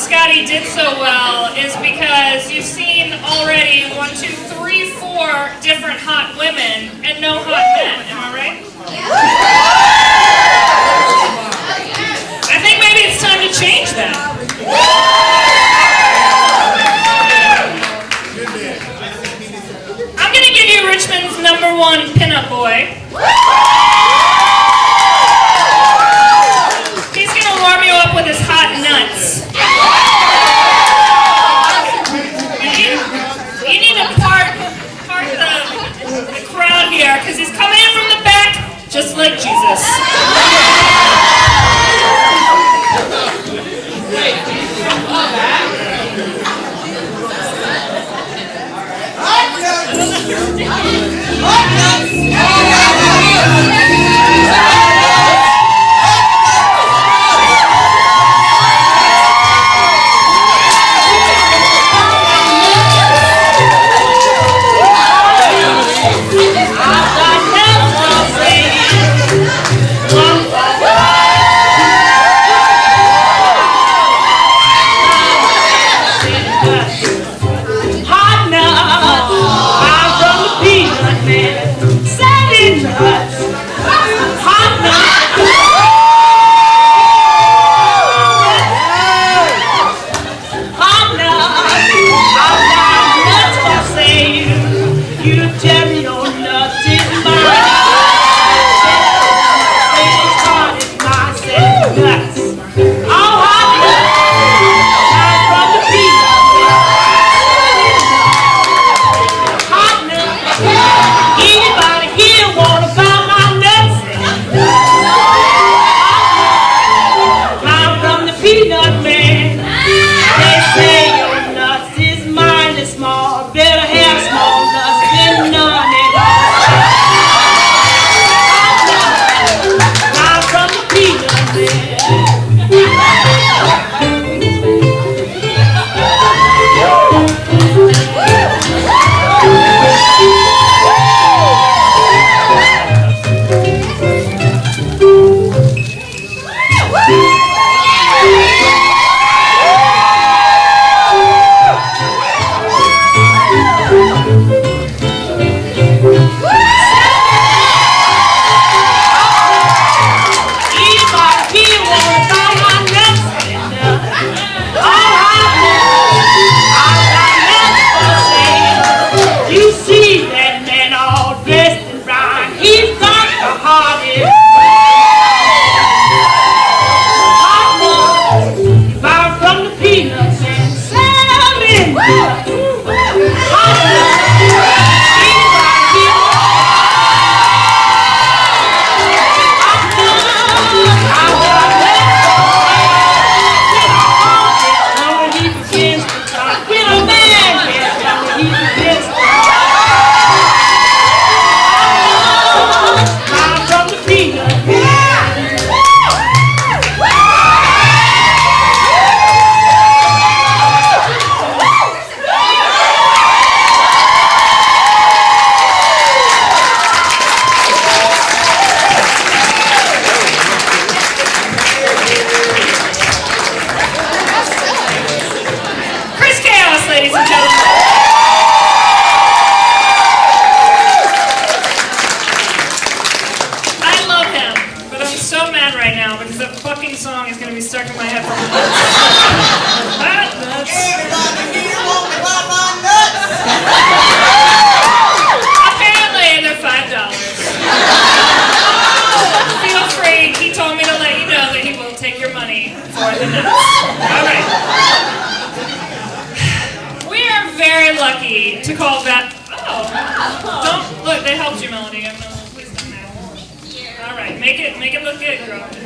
Scotty did so well is because you've seen already one, two, three, four different hot women and no hot men. Am I right? I think maybe it's time to change that. I'm gonna give you Richmond's number one pinup boy. He's gonna warm you up with his hot nuts. You need, you need to part, part the, the crowd here, because he's coming in from the back, just like Jesus. And small. Better be stuck in my head for months. Hot nuts. Apparently, they're five dollars. Feel free. He told me to let you know that he will take your money for the nuts. All right. We are very lucky to call that. Oh, don't look. They helped you, Melody. I'm gonna please come now. All right, make it make it look good, girl.